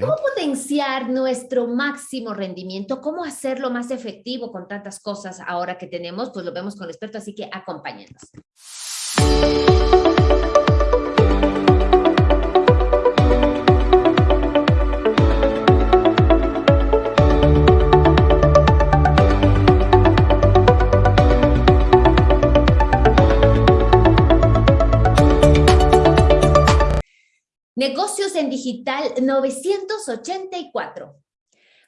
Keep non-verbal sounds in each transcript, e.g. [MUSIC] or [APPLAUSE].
¿Cómo potenciar nuestro máximo rendimiento? ¿Cómo hacerlo más efectivo con tantas cosas ahora que tenemos? Pues lo vemos con el experto, así que acompáñenos. Negocios en Digital 984.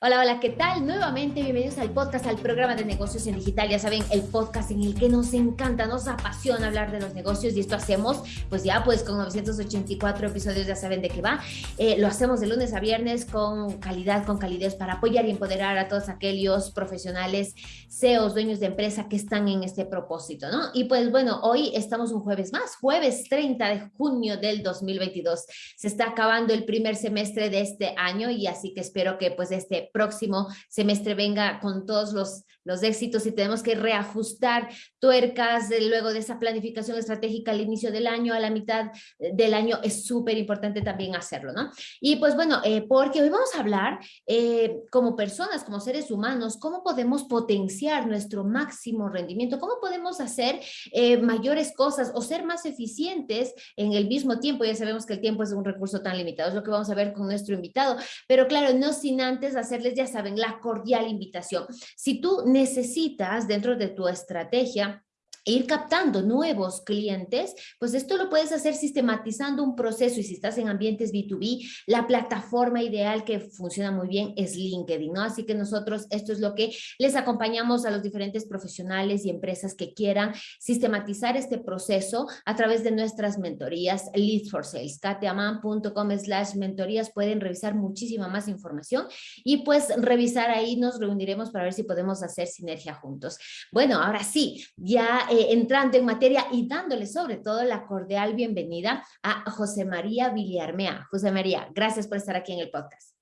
Hola, hola, ¿qué tal? Nuevamente bienvenidos al podcast, al programa de negocios en digital. Ya saben, el podcast en el que nos encanta, nos apasiona hablar de los negocios y esto hacemos, pues ya pues con 984 episodios ya saben de qué va. Eh, lo hacemos de lunes a viernes con calidad, con calidez para apoyar y empoderar a todos aquellos profesionales, CEOs, dueños de empresa que están en este propósito, ¿no? Y pues bueno, hoy estamos un jueves más, jueves 30 de junio del 2022. Se está acabando el primer semestre de este año y así que espero que pues este próximo semestre venga con todos los, los éxitos y tenemos que reajustar tuercas luego de esa planificación estratégica al inicio del año, a la mitad del año, es súper importante también hacerlo, ¿no? Y pues bueno, eh, porque hoy vamos a hablar eh, como personas, como seres humanos, cómo podemos potenciar nuestro máximo rendimiento, cómo podemos hacer eh, mayores cosas o ser más eficientes en el mismo tiempo. Ya sabemos que el tiempo es un recurso tan limitado, es lo que vamos a ver con nuestro invitado, pero claro, no sin antes hacer ya saben, la cordial invitación. Si tú necesitas dentro de tu estrategia ir captando nuevos clientes, pues esto lo puedes hacer sistematizando un proceso y si estás en ambientes B2B, la plataforma ideal que funciona muy bien es LinkedIn, ¿no? Así que nosotros esto es lo que les acompañamos a los diferentes profesionales y empresas que quieran sistematizar este proceso a través de nuestras mentorías Lead for Sales, kateaman.com slash mentorías, pueden revisar muchísima más información y pues revisar ahí, nos reuniremos para ver si podemos hacer sinergia juntos. Bueno, ahora sí, ya eh, entrando en materia y dándole sobre todo la cordial bienvenida a José María Villarmea. José María, gracias por estar aquí en el podcast.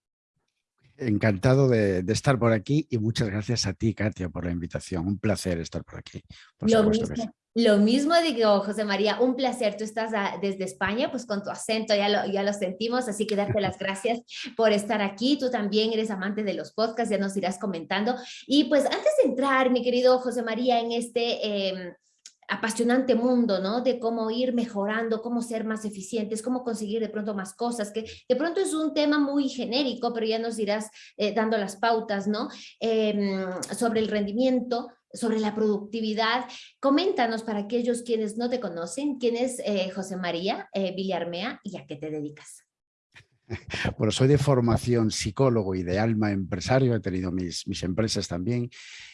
Encantado de, estar por aquí y muchas gracias a ti, Katia, por la invitación. Un placer estar por aquí. lo, mismo, lo mismo digo, José María, un placer. Tú estás desde España, pues con tu acento ya lo, ya lo sentimos, así que darte las gracias por estar aquí. Tú también eres amante de los podcasts, ya nos irás comentando. Y pues antes de entrar, mi querido José María, en este... Em, apasionante mundo, ¿no? De cómo ir mejorando, cómo ser más eficientes, cómo conseguir de pronto más cosas, que de pronto es un tema muy genérico, pero ya nos irás eh, dando las pautas, ¿no? Em, sobre el rendimiento, sobre la productividad. Coméntanos para aquellos quienes no te conocen, quién es eh, José María eh, Villarmea y a qué te dedicas. [LAUGHS] Bueno, soy de formación psicólogo y de alma empresario, he tenido mis, mis empresas también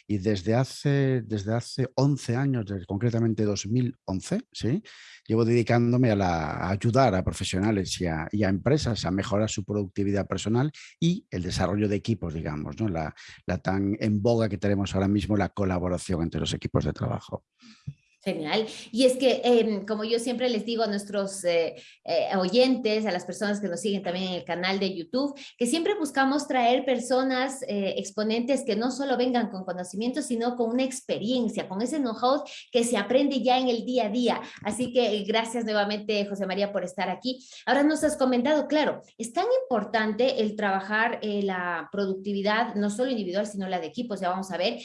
y desde hace, desde hace 11 años, concretamente 2011, ¿sí? llevo dedicándome a, ayudar a profesionales y a, y a, empresas a mejorar su productividad personal y el desarrollo de equipos, digamos, ¿no? la, la tan en boga que tenemos ahora mismo, la colaboración entre los equipos de trabajo. Genial. Y es que, em, como yo siempre les digo a nuestros eh, eh, oyentes, a las personas que nos siguen también en el canal de YouTube, que siempre buscamos traer personas, eh, exponentes que no solo vengan con conocimiento, sino con una experiencia, con ese know-how que se aprende ya en el día a día. Así que gracias nuevamente, José María, por estar aquí. Ahora nos has comentado, claro, es tan importante el trabajar la productividad, no solo individual, sino la de equipos, ya vamos a ver,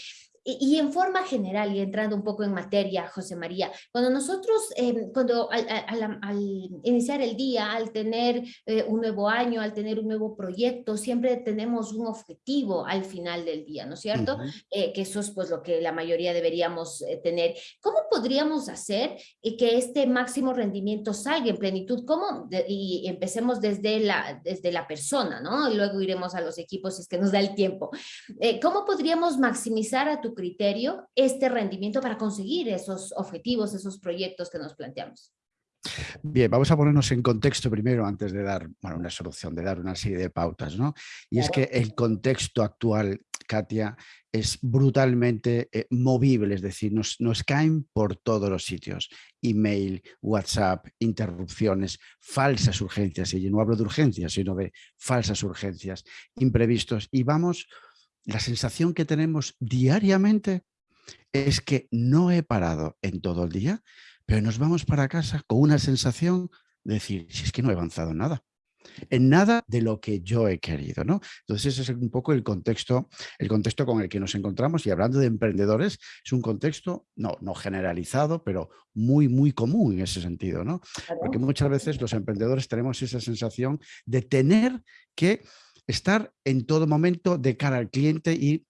y, en forma general, y entrando un poco en materia, José María, cuando nosotros, em, cuando al, iniciar el día, al tener eh, un nuevo año, al tener un nuevo proyecto, siempre tenemos un objetivo al final del día, ¿no es cierto? Eh, que eso es pues lo que la mayoría deberíamos eh, tener. ¿Cómo podríamos hacer que este máximo rendimiento salga en plenitud? ¿Cómo? y empecemos desde la, desde la persona, ¿no? Y luego iremos a los equipos si es que nos da el tiempo. ¿Cómo podríamos maximizar a tu criterio este rendimiento para conseguir esos objetivos, esos proyectos que nos planteamos? Bien, vamos a ponernos en contexto primero antes de dar una solución, de dar una serie de pautas. ¿no? Y es que el contexto actual, Katia, es brutalmente eh, movible, es decir, nos, nos, caen por todos los sitios. Email, WhatsApp, interrupciones, falsas urgencias. Y yo no hablo de urgencias, sino de falsas urgencias, imprevistos. Y vamos la sensación que tenemos diariamente es que no he parado en todo el día, pero nos vamos para casa con una sensación de decir, si es que no he avanzado nada. en nada de lo que yo he querido. ¿no? Entonces ese es un poco el contexto, el contexto con el que nos encontramos y hablando de emprendedores es un contexto no, no generalizado, pero muy, muy común en ese sentido. ¿no? Porque muchas veces los emprendedores tenemos esa sensación de tener que estar en todo momento de cara al cliente y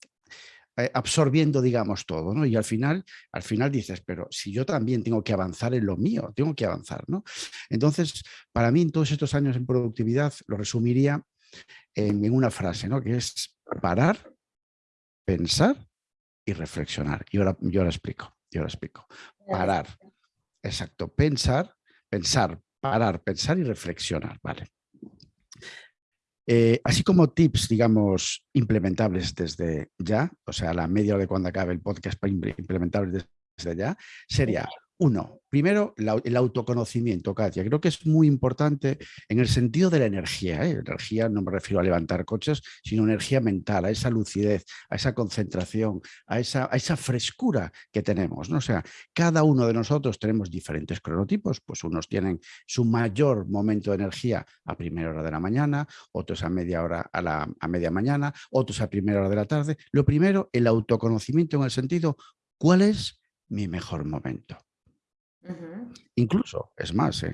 eh, absorbiendo, digamos, todo, ¿no? Y al final, al final dices, pero si yo también tengo que avanzar en lo mío, tengo que avanzar, ¿no? Entonces, para mí, en todos estos años en productividad, lo resumiría en, una frase, ¿no? Que es parar, pensar y reflexionar. Y ahora, yo ahora explico, yo ahora explico. Parar, exacto, pensar, pensar, parar, pensar y reflexionar, ¿vale? Eh, así como tips, digamos, implementables desde ya, o sea, la media hora de cuando acabe el podcast implementables desde ya, sería uno, primero el autoconocimiento, Katia. Creo que es muy importante en el sentido de la energía. ¿eh? Energía no me refiero a levantar coches, sino energía mental, a esa lucidez, a esa concentración, a esa, frescura que tenemos. ¿no? O sea, cada uno de nosotros tenemos diferentes cronotipos, pues unos tienen su mayor momento de energía a primera hora de la mañana, otros a media hora a, la, a media mañana, otros a primera hora de la tarde. Lo primero, el autoconocimiento en el sentido, ¿cuál es mi mejor momento? Incluso, es más,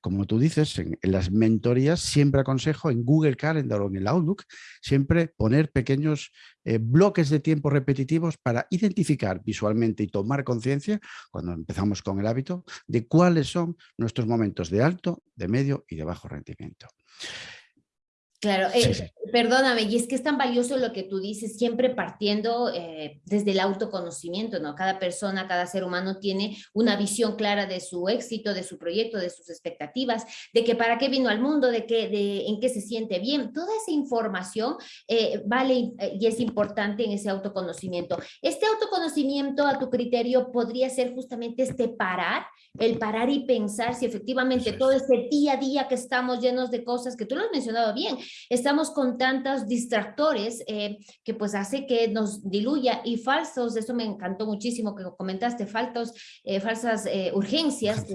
como tú dices, en, las mentorías siempre aconsejo en Google Calendar o en el Outlook, siempre poner pequeños eh, bloques de tiempo repetitivos para identificar visualmente y tomar conciencia, cuando empezamos con el hábito, de cuáles son nuestros momentos de alto, de medio y de bajo rendimiento. Claro, eh, perdóname, y es que es tan valioso lo que tú dices, siempre partiendo eh, desde el autoconocimiento, ¿no? Cada persona, cada ser humano tiene una visión clara de su éxito, de su proyecto, de sus expectativas, de que para qué vino al mundo, de, que, de en qué se siente bien. Toda esa información eh, vale y es importante en ese autoconocimiento. Este autoconocimiento, a tu criterio, podría ser justamente este parar, el parar y pensar si efectivamente todo ese día a día que estamos llenos de cosas, que tú lo has mencionado bien, estamos con tantos distractores eh, que pues hace que nos diluya y falsos, eso me encantó muchísimo que comentaste, faltos, eh, falsas eh, urgencias,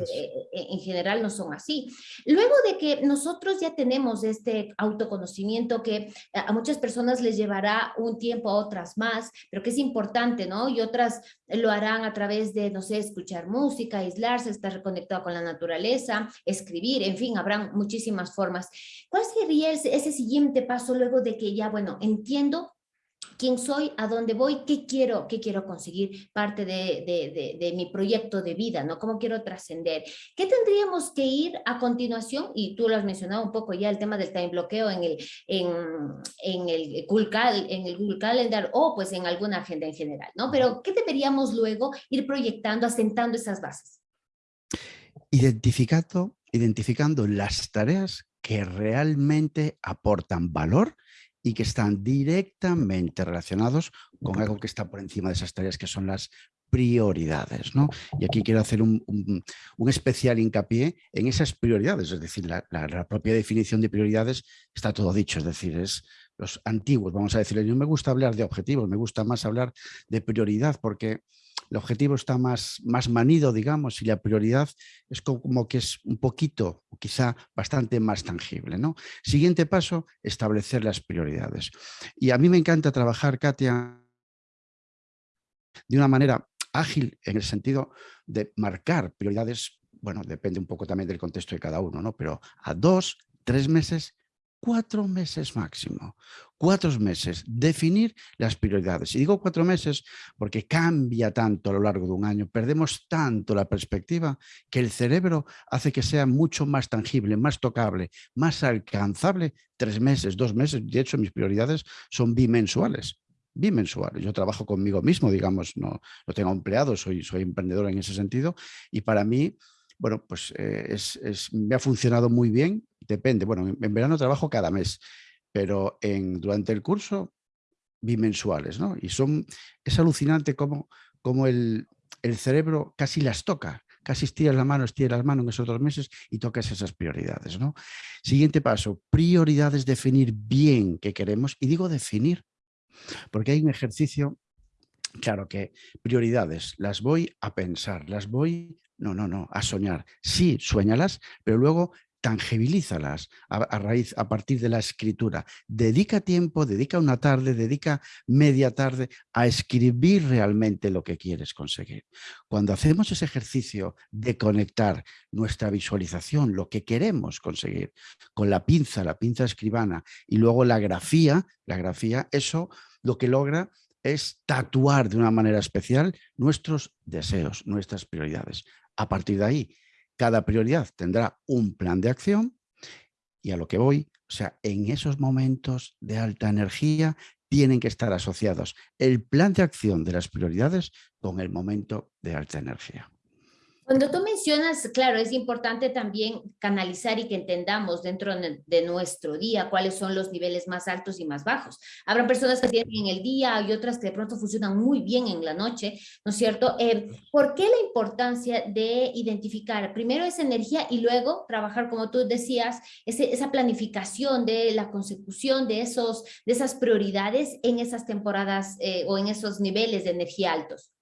en general no son así. Luego de que nosotros ya tenemos este autoconocimiento que a muchas personas les llevará un tiempo, a otras más, pero que es importante, ¿no? Y otras lo harán a través de, no sé, escuchar música, aislarse, estar reconectado con la naturaleza, escribir, en fin, habrán muchísimas formas. ¿Cuál sería ese, ese siguiente paso luego de que ya, bueno, entiendo quién soy, a dónde voy, qué quiero, qué quiero conseguir, parte de, de, de, mi proyecto de vida, ¿no? ¿Cómo quiero trascender? ¿Qué tendríamos que ir a continuación? Y tú lo has mencionado un poco ya, el tema del time bloqueo en el, en, en el, Google, en el Google Calendar o pues en alguna agenda en general, ¿no? Pero ¿qué deberíamos luego ir proyectando, asentando esas bases? Identificando, identificando las tareas que realmente aportan valor y que están directamente relacionados con algo que está por encima de esas tareas que son las prioridades. ¿no? Y aquí quiero hacer un, especial hincapié en esas prioridades, es decir, la, la, propia definición de prioridades está todo dicho, es decir, es los antiguos, vamos a decirle, no me gusta hablar de objetivos, me gusta más hablar de prioridad porque el objetivo está más, más manido, digamos, y la prioridad es como que es un poquito, quizá bastante más tangible. ¿no? Siguiente paso, establecer las prioridades. Y a mí me encanta trabajar, Katia, de una manera ágil en el sentido de marcar prioridades, bueno, depende un poco también del contexto de cada uno, ¿no? pero a dos, tres meses cuatro meses máximo. Cuatro meses, definir las prioridades. Y digo cuatro meses porque cambia tanto a lo largo de un año, perdemos tanto la perspectiva que el cerebro hace que sea mucho más tangible, más tocable, más alcanzable. Tres meses, dos meses, de hecho mis prioridades son bimensuales bimensuales. Yo trabajo conmigo mismo, digamos, no, no tengo empleados, soy, soy emprendedor en ese sentido y para mí bueno, pues eh, es, me ha funcionado muy bien, depende. Bueno, en, verano trabajo cada mes, pero durante el curso bimensuales, ¿no? Y son, es alucinante cómo, cómo el, el, cerebro casi las toca, casi estiras la mano, estiras la mano en esos dos meses y tocas esas prioridades, ¿no? Siguiente paso, prioridades, definir bien qué queremos. Y digo definir, porque hay un ejercicio, claro que prioridades, las voy a pensar, las voy no, no, no, a soñar. Sí, sueñalas, pero luego tangibilízalas a, raíz, a partir de la escritura. Dedica tiempo, dedica una tarde, dedica media tarde a escribir realmente lo que quieres conseguir. Cuando hacemos ese ejercicio de conectar nuestra visualización, lo que queremos conseguir, con la pinza, la pinza escribana, y luego la grafía, la grafía, eso lo que logra es tatuar de una manera especial nuestros deseos, nuestras prioridades. A partir de ahí, cada prioridad tendrá un plan de acción y a lo que voy, o sea, en esos momentos de alta energía tienen que estar asociados el plan de acción de las prioridades con el momento de alta energía. Cuando tú mencionas, claro, es importante también canalizar y que entendamos dentro de nuestro día cuáles son los niveles más altos y más bajos. Habrá personas que tienen en el día y otras que de pronto funcionan muy bien en la noche, ¿no es cierto? Eh, ¿Por qué la importancia de identificar primero esa energía y luego trabajar, como tú decías, esa planificación de la consecución de, esos, de esas prioridades en esas temporadas eh, o en esos niveles de energía altos?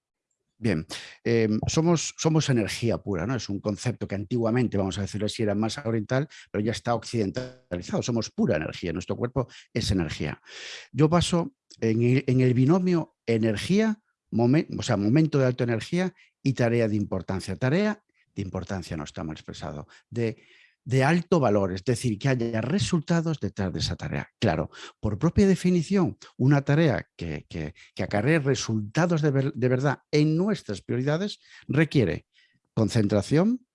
Bien, em, somos, somos energía pura, ¿no? Es un concepto que antiguamente, vamos a decirlo así, era más oriental, pero ya está occidentalizado. Somos pura energía, nuestro cuerpo es energía. Yo paso en el, binomio energía, o sea, momento de alta energía y tarea de importancia. Tarea de importancia no está mal expresado, de de alto valor, es decir, que haya resultados detrás de esa tarea. Claro, por propia definición, una tarea que, que, acarree resultados de, verdad en nuestras prioridades requiere concentración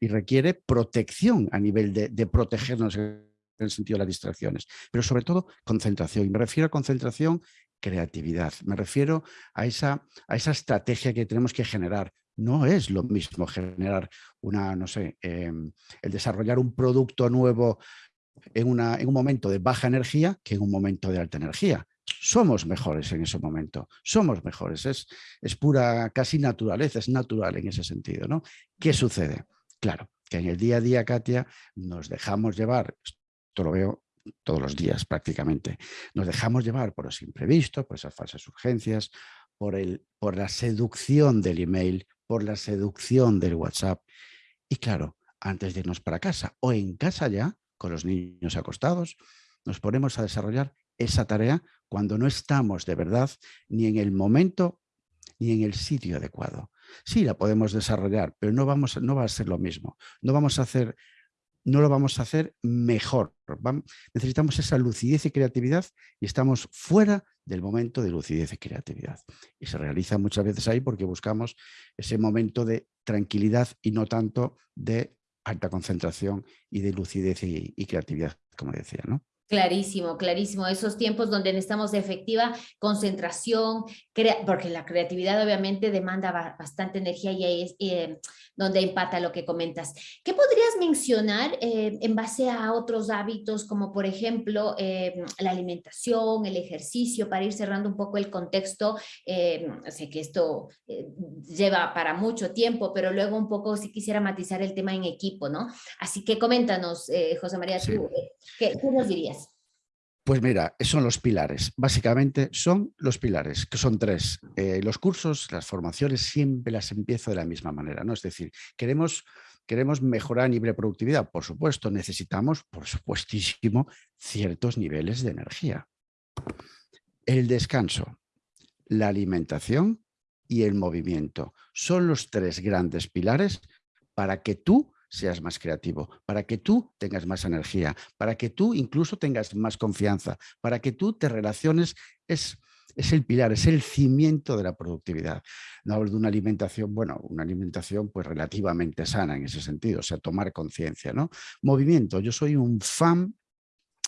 y requiere protección a nivel de, protegernos en el sentido de las distracciones, pero sobre todo concentración. Y me refiero a concentración creatividad. Me refiero a esa, a esa estrategia que tenemos que generar, no es lo mismo generar una, no sé, em, el desarrollar un producto nuevo en, una, en un momento de baja energía que en un momento de alta energía. Somos mejores en ese momento, somos mejores, es, es pura casi naturaleza, es natural en ese sentido. ¿no? ¿Qué sucede? Claro, que en el día a día, Katia, nos dejamos llevar, esto lo veo todos los días prácticamente, nos dejamos llevar por los imprevistos, por esas falsas urgencias, por, el, por la seducción del email, por la seducción del WhatsApp. Y claro, antes de irnos para casa o en casa ya, con los niños acostados, nos ponemos a desarrollar esa tarea cuando no estamos de verdad ni en el momento ni en el sitio adecuado. Sí, la podemos desarrollar, pero no, vamos, no va a ser lo mismo. No vamos a hacer no lo vamos a hacer mejor. necesitamos esa lucidez y creatividad y estamos fuera del momento de lucidez y creatividad. Y se realiza muchas veces ahí porque buscamos ese momento de tranquilidad y no tanto de alta concentración y de lucidez y, creatividad, como decía. ¿no? Clarísimo, clarísimo. Esos tiempos donde necesitamos efectiva concentración, porque la creatividad obviamente demanda bastante energía y ahí es eh, donde empata lo que comentas. ¿Qué podrías mencionar eh, en base a otros hábitos como por ejemplo eh, la alimentación, el ejercicio, para ir cerrando un poco el contexto? sé que esto lleva para mucho tiempo, pero luego un poco si quisiera matizar el tema en equipo, ¿no? Así que coméntanos, José María, tú, ¿qué, ¿qué nos dirías? Pues mira, son los pilares. Básicamente son los pilares, que son tres. Eh, los cursos, las formaciones, siempre las empiezo de la misma manera. ¿no? Es decir, queremos, queremos mejorar a nivel de productividad. Por supuesto, necesitamos, por supuestísimo, ciertos niveles de energía. El descanso, la alimentación y el movimiento son los tres grandes pilares para que tú seas más creativo, para que tú tengas más energía, para que tú incluso tengas más confianza, para que tú te relaciones, es, es el pilar, es el cimiento de la productividad. No hablo de una alimentación, bueno, una alimentación pues relativamente sana en ese sentido, o sea, tomar conciencia, ¿no? Movimiento, yo soy un fan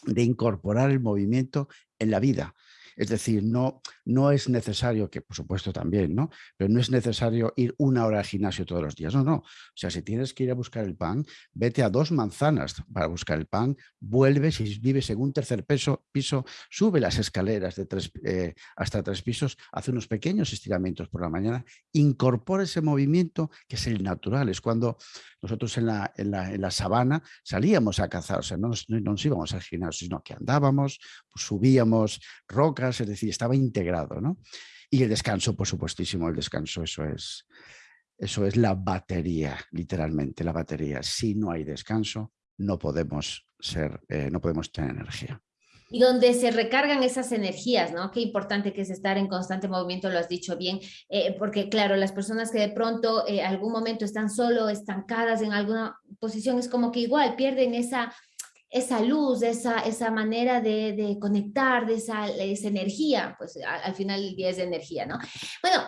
de incorporar el movimiento en la vida. Es decir, no, no es necesario, que por supuesto también, ¿no? Pero no es necesario ir una hora al gimnasio todos los días. No, no. O sea, si tienes que ir a buscar el pan, vete a dos manzanas para buscar el pan, vuelve, si vives en un tercer piso, sube las escaleras de tres, eh, hasta tres pisos, hace unos pequeños estiramientos por la mañana, incorpora ese movimiento que es el natural. Es cuando nosotros en la, en la, en la sabana salíamos a cazar, o sea, no nos, no íbamos al gimnasio, sino que andábamos, pues subíamos rocas, es decir, estaba integrado. ¿no? Y el descanso, por supuestísimo, el descanso, eso es, eso es la batería, literalmente, la batería. Si no hay descanso, no podemos, ser, eh, no podemos tener energía y donde se recargan esas energías, ¿no? Qué importante que es estar en constante movimiento, lo has dicho bien, eh, porque claro, las personas que de pronto eh, algún momento están solo, estancadas en alguna posición, es como que igual pierden esa, esa luz, esa, esa manera de, de conectar, de esa, esa energía, pues al, al final el día es de energía, ¿no? Bueno,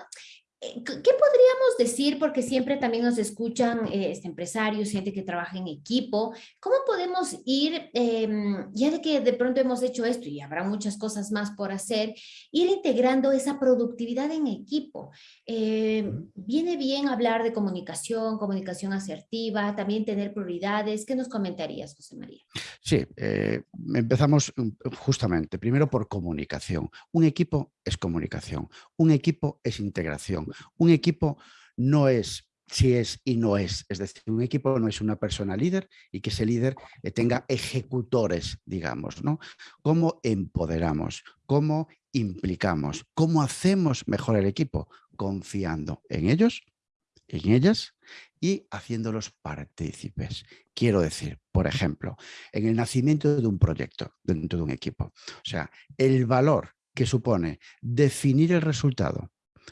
¿Qué podríamos decir? Porque siempre también nos escuchan eh, este, empresarios, gente que trabaja en equipo. ¿Cómo podemos ir, em, ya de que de pronto hemos hecho esto y habrá muchas cosas más por hacer, ir integrando esa productividad en equipo? Em, viene bien hablar de comunicación, comunicación asertiva, también tener prioridades. ¿Qué nos comentarías, José María? Sí, eh, empezamos mm, justamente, primero por comunicación. Un equipo es comunicación, un equipo es integración, un equipo no es si es y no es. Es decir, un equipo no es una persona líder y que ese líder eh, tenga ejecutores, digamos, ¿no? ¿Cómo empoderamos? ¿Cómo implicamos? ¿Cómo hacemos mejor el equipo? Confiando en ellos, en ellas y haciéndolos partícipes. Quiero decir, por ejemplo, en el nacimiento de un proyecto dentro de un equipo. O sea, el valor que supone definir el resultado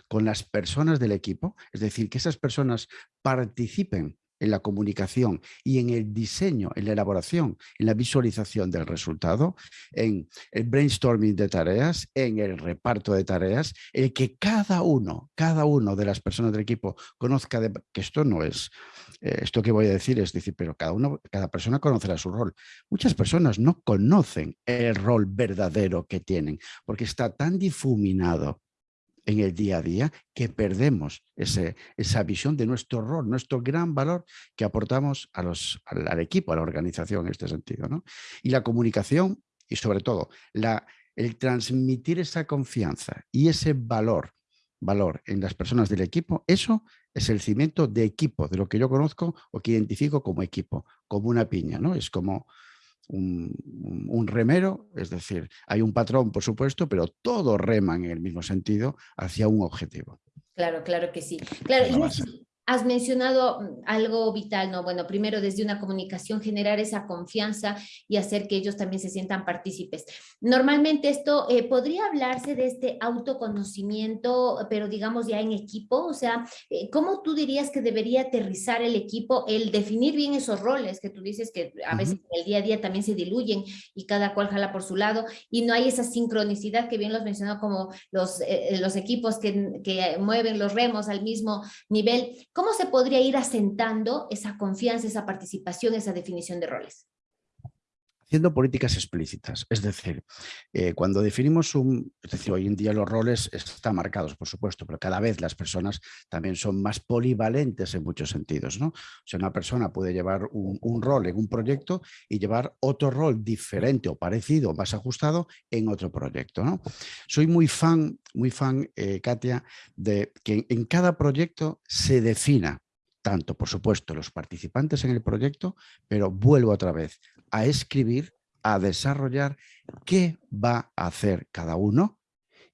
con las personas del equipo, es decir, que esas personas participen en la comunicación y en el diseño, en la elaboración, en la visualización del resultado, en el brainstorming de tareas, en el reparto de tareas, el que cada uno, cada uno de las personas del equipo conozca que esto no es, eh, esto que voy a decir es decir, pero cada uno, cada persona conocerá su rol. Muchas personas no conocen el rol verdadero que tienen porque está tan difuminado en el día a día que perdemos ese, esa visión de nuestro rol, nuestro gran valor que aportamos a los, al, equipo, a la organización en este sentido. ¿no? Y la comunicación y sobre todo la, el transmitir esa confianza y ese valor, valor en las personas del equipo, eso es el cimiento de equipo, de lo que yo conozco o que identifico como equipo, como una piña, ¿no? Es como un, remero, es decir, hay un patrón, por supuesto, pero todos reman en el mismo sentido hacia un objetivo. Claro, claro que sí. Claro, Has mencionado mm, algo vital, ¿no? Bueno, primero desde una comunicación generar esa confianza y hacer que ellos también se sientan partícipes. Normalmente esto eh, podría hablarse de este autoconocimiento, pero digamos ya en equipo, o sea, eh, ¿cómo tú dirías que debería aterrizar el equipo el definir bien esos roles que tú dices que a veces en el día a día también se diluyen y cada cual jala por su lado y no hay esa sincronicidad que bien los mencionó como los, eh, los equipos que, que mueven los remos al mismo nivel ¿Cómo se podría ir asentando esa confianza, esa participación, esa definición de roles? Haciendo políticas explícitas. Es decir, eh, cuando definimos un... Es decir, hoy en día los roles están marcados, por supuesto, pero cada vez las personas también son más polivalentes en muchos sentidos. ¿no? O sea, una persona puede llevar un, rol en un proyecto y llevar otro rol diferente o parecido, más ajustado, en otro proyecto. ¿no? Soy muy fan, muy fan, eh, Katia, de que en cada proyecto se defina tanto, por supuesto, los participantes en el proyecto, pero vuelvo otra vez a escribir, a desarrollar qué va a hacer cada uno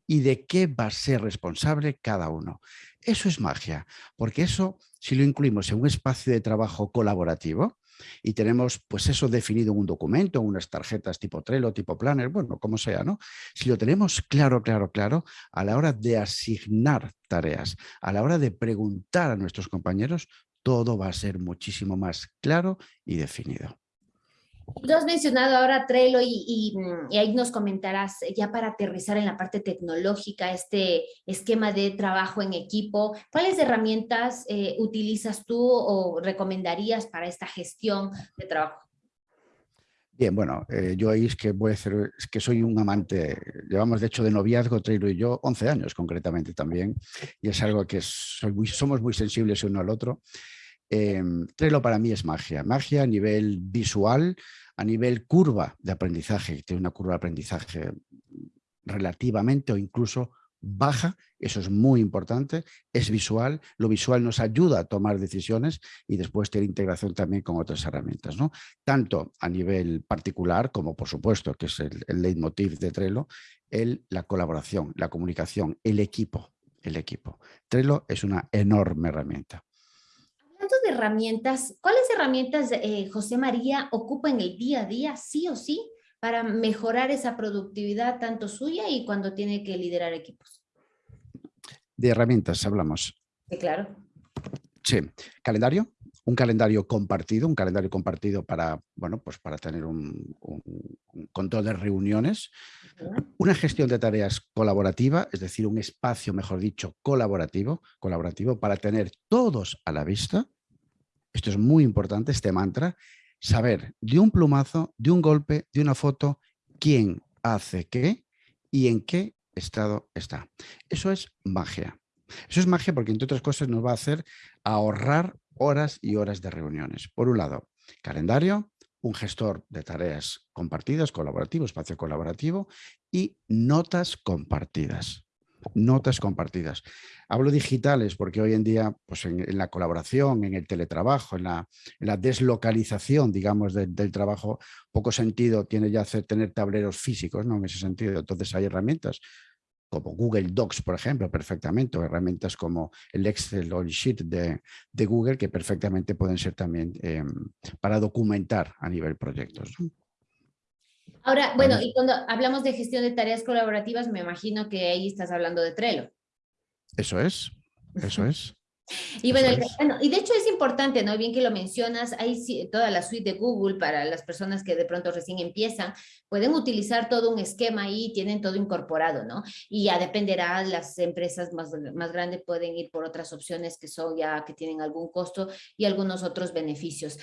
y de qué va a ser responsable cada uno. Eso es magia, porque eso, si lo incluimos en un espacio de trabajo colaborativo, y tenemos pues eso definido en un documento, en unas tarjetas tipo Trello, tipo Planner, bueno, como sea, ¿no? Si lo tenemos claro, claro, claro, a la hora de asignar tareas, a la hora de preguntar a nuestros compañeros, todo va a ser muchísimo más claro y definido. Tú has mencionado ahora Trello y, y, ahí nos comentarás ya para aterrizar en la parte tecnológica, este esquema de trabajo en equipo, ¿cuáles herramientas eh, utilizas tú o recomendarías para esta gestión de trabajo? Bien, bueno, eh, yo ahí es que voy a hacer, que soy un amante, llevamos de hecho de noviazgo, Trello y yo, 11 años concretamente también, y es algo que somos muy sensibles uno al otro. Eh, Trello para mí es magia, magia a nivel visual, a nivel curva de aprendizaje, tiene una curva de aprendizaje relativamente o incluso baja, eso es muy importante, es visual, lo visual nos ayuda a tomar decisiones y después tener integración también con otras herramientas, ¿no? tanto a nivel particular como por supuesto, que es el, leitmotiv de Trello, el, la colaboración, la comunicación, el equipo, el equipo. Trello es una enorme herramienta herramientas, ¿cuáles herramientas eh, José María ocupa en el día a día, sí o sí, para mejorar esa productividad tanto suya y cuando tiene que liderar equipos? De herramientas hablamos. Sí, claro. Sí, calendario, un calendario compartido, un calendario compartido para, bueno, pues para tener un, control de reuniones, una gestión de tareas colaborativa, es decir, un espacio, mejor dicho, colaborativo, colaborativo para tener todos a la vista. Esto es muy importante, este mantra, saber de un plumazo, de un golpe, de una foto, quién hace qué y en qué estado está. Eso es magia. Eso es magia porque, entre otras cosas, nos va a hacer ahorrar horas y horas de reuniones. Por un lado, calendario, un gestor de tareas compartidas, colaborativo, espacio colaborativo y notas compartidas. Notas compartidas. Hablo digitales porque hoy en día, pues en, la colaboración, en el teletrabajo, en la, deslocalización, digamos, del trabajo, poco sentido tiene ya hacer, tener tableros físicos, ¿no? En ese sentido. Entonces hay herramientas como Google Docs, por ejemplo, perfectamente, o herramientas como el Excel o el Sheet de, Google, que perfectamente pueden ser también em, para documentar a nivel proyectos. Ahora, bueno, y cuando hablamos de gestión de tareas colaborativas, me imagino que ahí estás hablando de Trello. Eso es, eso es. Y bueno, y de hecho es importante, ¿no? Bien que lo mencionas, hay toda la suite de Google para las personas que de pronto recién empiezan, pueden utilizar todo un esquema ahí, tienen todo incorporado, ¿no? Y ya dependerá, las empresas más, más grandes pueden ir por otras opciones que son ya, que tienen algún costo y algunos otros beneficios.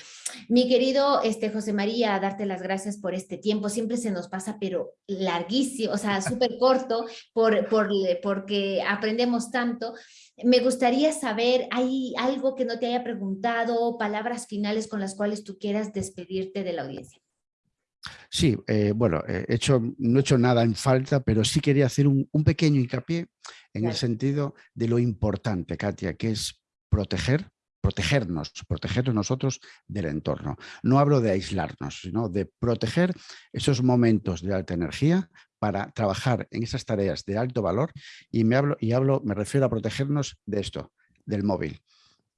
Mi querido este, José María, darte las gracias por este tiempo, siempre se nos pasa, pero larguísimo, o sea, súper corto, por, por, porque aprendemos tanto. Me gustaría saber, ¿hay algo que no te haya preguntado, palabras finales con las cuales tú quieras despedirte de la audiencia? Sí, eh, bueno, hecho, no he hecho nada en falta, pero sí quería hacer un, pequeño hincapié en el sentido de lo importante, Katia, que es proteger, protegernos, protegernos nosotros del entorno. No hablo de aislarnos, sino de proteger esos momentos de alta energía para trabajar en esas tareas de alto valor y me, hablo, y hablo, me refiero a protegernos de esto, del móvil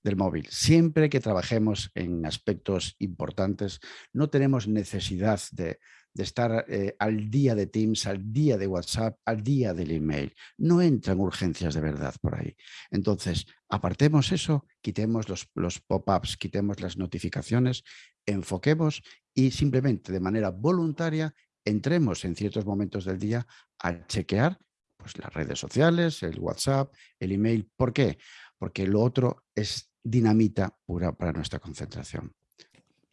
del móvil. Siempre que trabajemos en aspectos importantes, no tenemos necesidad de, estar eh, al día de Teams, al día de WhatsApp, al día del email. No entran urgencias de verdad por ahí. Entonces, apartemos eso, quitemos los, los pop-ups, quitemos las notificaciones, enfoquemos y simplemente de manera voluntaria entremos en ciertos momentos del día a chequear pues, las redes sociales, el WhatsApp, el email. ¿Por qué? Porque lo otro es dinamita pura para nuestra concentración.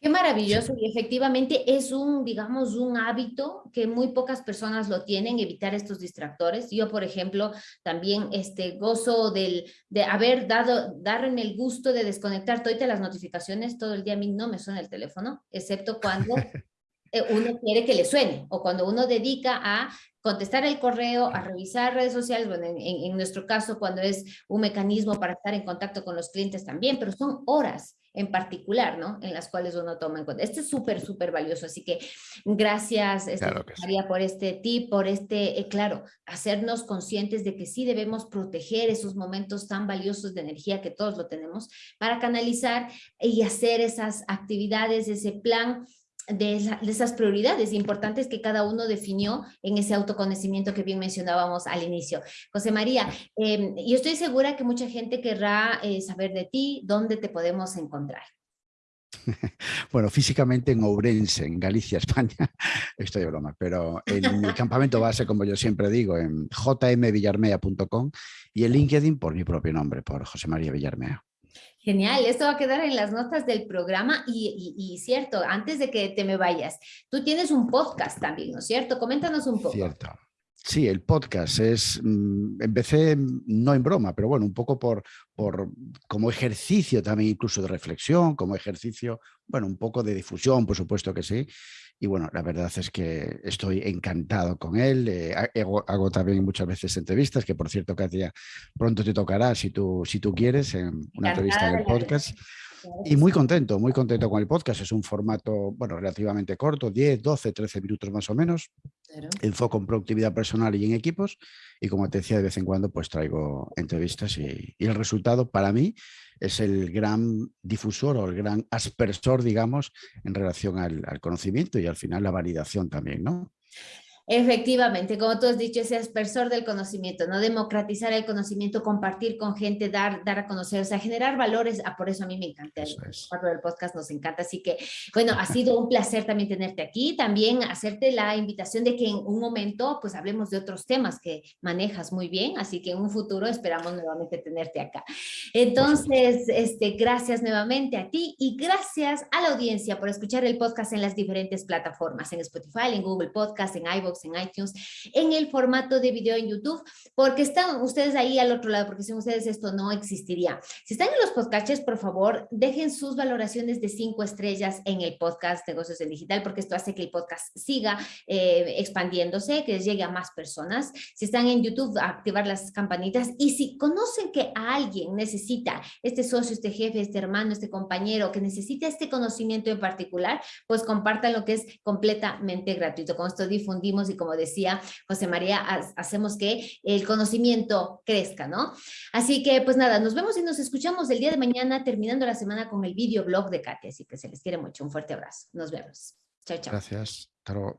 Qué maravilloso y efectivamente es un, digamos, un hábito que muy pocas personas lo tienen, evitar estos distractores. Yo, por ejemplo, también este, gozo del, de haber dado, darme el gusto de desconectar todas las notificaciones todo el día. A mí no me suena el teléfono, excepto cuando [LAUGHS] uno quiere que le suene o cuando uno dedica a contestar el correo, a revisar redes sociales, bueno, en, nuestro caso cuando es un mecanismo para estar en contacto con los clientes también, pero son horas en particular, ¿no? En las cuales uno toma en cuenta. Este es súper, súper valioso, así que gracias este, María por este tip, por este, eh, claro, hacernos conscientes de que sí debemos proteger esos momentos tan valiosos de energía que todos lo tenemos para canalizar y hacer esas actividades, ese plan de, esas prioridades importantes que cada uno definió en ese autoconocimiento que bien mencionábamos al inicio. José María, eh, yo estoy segura que mucha gente querrá eh, saber de ti, dónde te podemos encontrar. [LAUGHS] Bueno, físicamente en Ourense, en Galicia, [LAUGHS] España, estoy de broma, pero en mi [LAUGHS] campamento base, como yo siempre digo, en jmvillarmea.com y en LinkedIn por mi propio nombre, por José María Villarmea. Genial, esto va a quedar en las notas del programa y, cierto, antes de que te me vayas, tú tienes un podcast también, ¿no es cierto? Coméntanos un poco. Cierto. Sí, el podcast es, mm, empecé no en broma, pero bueno, un poco por, por, como ejercicio también incluso de reflexión, como ejercicio, bueno, un poco de difusión, por supuesto que sí, y bueno, la verdad es que estoy encantado con él. Eh, hago, también muchas veces entrevistas, que por cierto, Katia, pronto te tocará si tú, si tú quieres, en una entrevista en el podcast. Y muy contento, muy contento con el podcast. Es un formato, bueno, relativamente corto, 10, 12, 13 minutos más o menos. Enfoco en productividad personal y en equipos. Y como te decía, de vez en cuando pues traigo entrevistas y, el resultado para mí es el gran difusor o el gran aspersor, digamos, en relación al, conocimiento y al final la validación también, ¿no? Efectivamente, como tú has dicho, ese aspersor del conocimiento, ¿no? Democratizar el conocimiento, compartir con gente, dar, dar a conocer, o sea, generar valores. Ah, por eso a mí me encanta el del podcast, nos encanta. Así que, bueno, ha sido un placer también tenerte aquí. También hacerte la invitación de que en un momento, pues hablemos de otros temas que manejas muy bien. Así que en un futuro esperamos nuevamente tenerte acá. Entonces, este, gracias nuevamente a ti y gracias a la audiencia por escuchar el podcast en las diferentes plataformas, en Spotify, en Google Podcast, en iVoox, en iTunes, en el formato de video en YouTube, porque están ustedes ahí al otro lado, porque sin ustedes esto no existiría. Si están en los podcasts, por favor, dejen sus valoraciones de cinco estrellas en el podcast Negocios en Digital, porque esto hace que el podcast siga eh, expandiéndose, que llegue a más personas. Si están en YouTube, activar las campanitas. Y si conocen que alguien necesita este socio, este jefe, este hermano, este compañero, que necesita este conocimiento en particular, pues compartan lo que es completamente gratuito. Con esto difundimos y como decía José María, hacemos que el conocimiento crezca, ¿no? Así que pues nada, nos vemos y nos escuchamos el día de mañana terminando la semana con el videoblog de Katia, así que se les quiere mucho, un fuerte abrazo. Nos vemos. Chao, chao. Gracias. Hasta